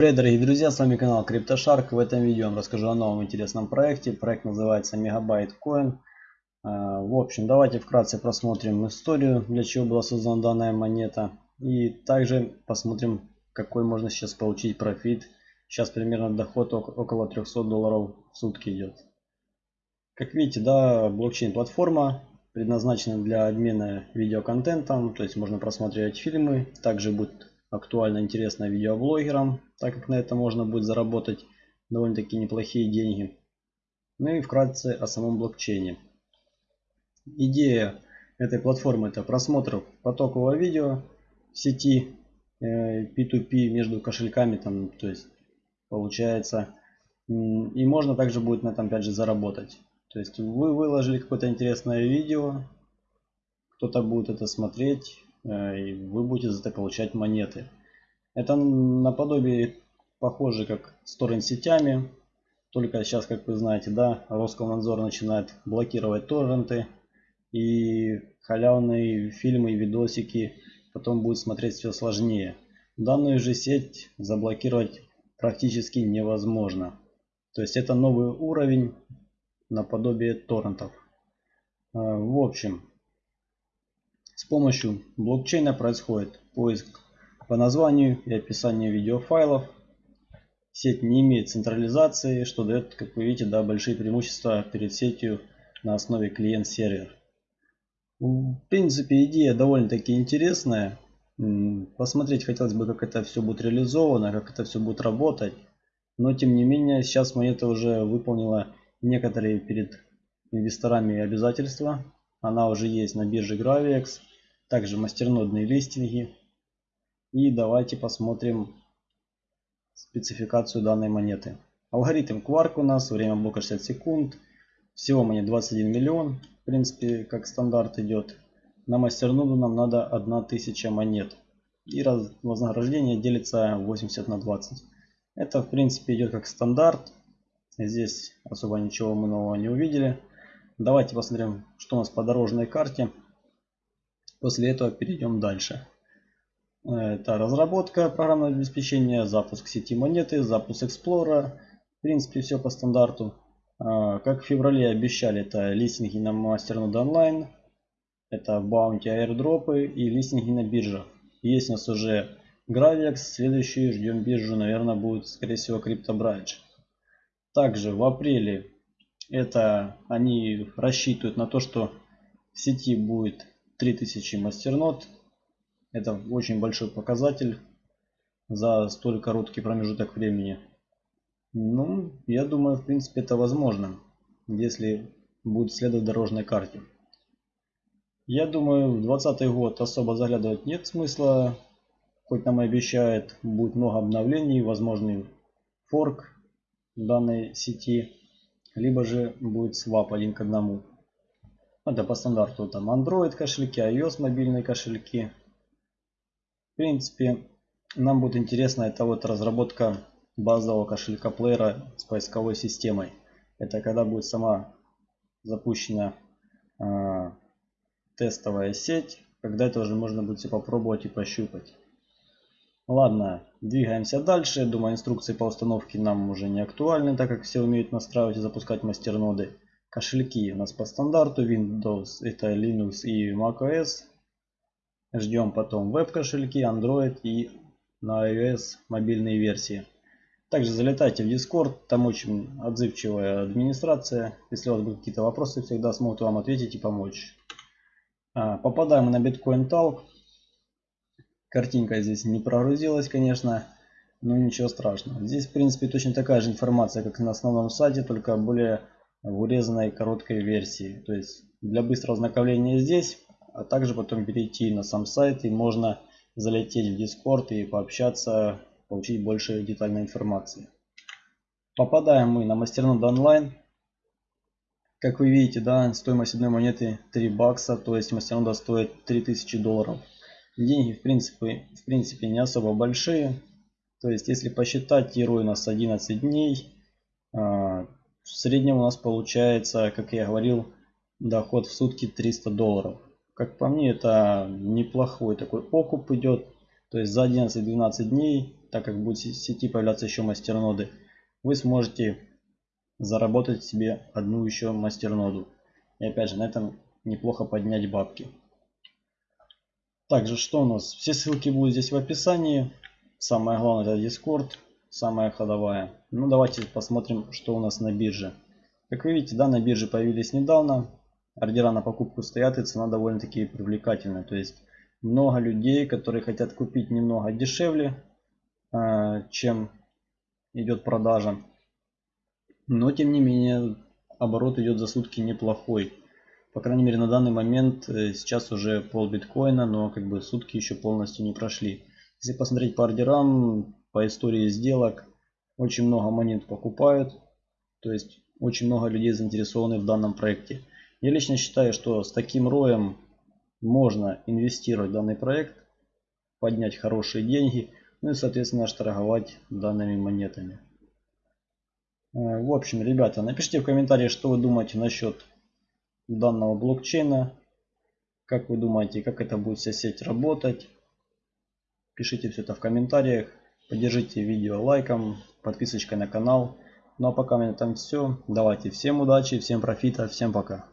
Привет, дорогие друзья, с вами канал CryptoShark. В этом видео я расскажу о новом интересном проекте. Проект называется Megabyte Coin. А, в общем, давайте вкратце просмотрим историю, для чего была создана данная монета. И также посмотрим, какой можно сейчас получить профит. Сейчас примерно доход около 300 долларов в сутки идет. Как видите, да, блокчейн-платформа предназначена для обмена видеоконтентом. То есть можно просматривать фильмы. Также будет актуально интересно видеоблогерам, так как на это можно будет заработать довольно-таки неплохие деньги. Ну и вкратце о самом блокчейне. Идея этой платформы это просмотр потокового видео в сети P2P э, между кошельками, там, то есть получается. И можно также будет на этом опять же заработать. То есть вы выложили какое-то интересное видео, кто-то будет это смотреть, и вы будете за это получать монеты. Это наподобие похоже как с торрент-сетями. Только сейчас, как вы знаете, да, Роскомнадзор начинает блокировать торренты. И халявные фильмы и видосики потом будет смотреть все сложнее. Данную же сеть заблокировать практически невозможно. То есть это новый уровень наподобие торрентов. Э, в общем, с помощью блокчейна происходит поиск по названию и описанию видеофайлов. Сеть не имеет централизации, что дает, как вы видите, да, большие преимущества перед сетью на основе клиент-сервер. В принципе, идея довольно-таки интересная. Посмотреть хотелось бы, как это все будет реализовано, как это все будет работать. Но, тем не менее, сейчас монета уже выполнила некоторые перед инвесторами обязательства. Она уже есть на бирже Gravix также мастернодные листинги. И давайте посмотрим спецификацию данной монеты. Алгоритм Quark у нас, время блока 60 секунд. Всего монет 21 миллион, в принципе, как стандарт идет. На мастерноду нам надо 1000 монет. И раз, вознаграждение делится 80 на 20. Это, в принципе, идет как стандарт. Здесь особо ничего мы нового не увидели. Давайте посмотрим, что у нас по дорожной карте. После этого перейдем дальше. Это разработка программного обеспечения, запуск сети монеты, запуск Explorer. В принципе, все по стандарту. А, как в феврале обещали, это листинги на Masternode Online, это Bounty airdropы и листинги на биржах. Есть у нас уже Gravix, следующий ждем биржу, наверное, будет, скорее всего, CryptoBridge. Также в апреле это они рассчитывают на то, что в сети будет 3000 мастернод. Это очень большой показатель за столь короткий промежуток времени. Ну, я думаю, в принципе, это возможно, если будет следовать дорожной карте. Я думаю, в 2020 год особо заглядывать нет смысла. Хоть нам и обещают, будет много обновлений, возможный форк данной сети, либо же будет свап один к одному. Это по стандарту там Android кошельки, iOS мобильные кошельки. В принципе, нам будет интересно это вот разработка базового кошелька плеера с поисковой системой. Это когда будет сама запущена э, тестовая сеть, когда это уже можно будет все попробовать и пощупать. Ладно, двигаемся дальше. Думаю, инструкции по установке нам уже не актуальны, так как все умеют настраивать и запускать мастерноды. Кошельки у нас по стандарту Windows, это Linux и macOS. Ждем потом веб-кошельки, Android и на iOS мобильные версии. Также залетайте в Discord, там очень отзывчивая администрация. Если у вас будут какие-то вопросы, всегда смогут вам ответить и помочь. А, попадаем на Bitcoin Talk. Картинка здесь не прогрузилась, конечно, но ничего страшного. Здесь, в принципе, точно такая же информация, как на основном сайте, только более в урезанной короткой версии. То есть для быстрого ознакомления здесь, а также потом перейти на сам сайт и можно залететь в Discord и пообщаться, получить больше детальной информации. Попадаем мы на мастернод онлайн. Как вы видите, да, стоимость одной монеты 3 бакса, то есть мастернода стоит 3000 долларов. Деньги в принципе, в принципе не особо большие. То есть если посчитать, тиру у нас 11 дней, а, в среднем у нас получается, как я говорил, доход в сутки 300 долларов. Как по мне, это неплохой такой окуп идет. То есть за 11-12 дней так как будет в сети появляться еще мастерноды, вы сможете заработать себе одну еще мастерноду. И опять же, на этом неплохо поднять бабки. Также, что у нас? Все ссылки будут здесь в описании. Самое главное это Discord, самая ходовая. Ну давайте посмотрим, что у нас на бирже. Как вы видите, да, на бирже появились недавно. Ордера на покупку стоят и цена довольно-таки привлекательная. То есть много людей, которые хотят купить немного дешевле, а, чем идет продажа. Но тем не менее оборот идет за сутки неплохой. По крайней мере на данный момент э, сейчас уже пол биткоина, но как бы сутки еще полностью не прошли. Если посмотреть по ордерам, по истории сделок, очень много монет покупают. То есть очень много людей заинтересованы в данном проекте. Я лично считаю, что с таким роем можно инвестировать в данный проект, поднять хорошие деньги, ну и соответственно торговать данными монетами. Э, в общем, ребята, напишите в комментарии, что вы думаете насчет данного блокчейна. Как вы думаете, как это будет вся сеть работать? Пишите все это в комментариях. Поддержите видео лайком, подписочкой на канал. Ну а пока у меня там все. Давайте всем удачи, всем профита, всем пока.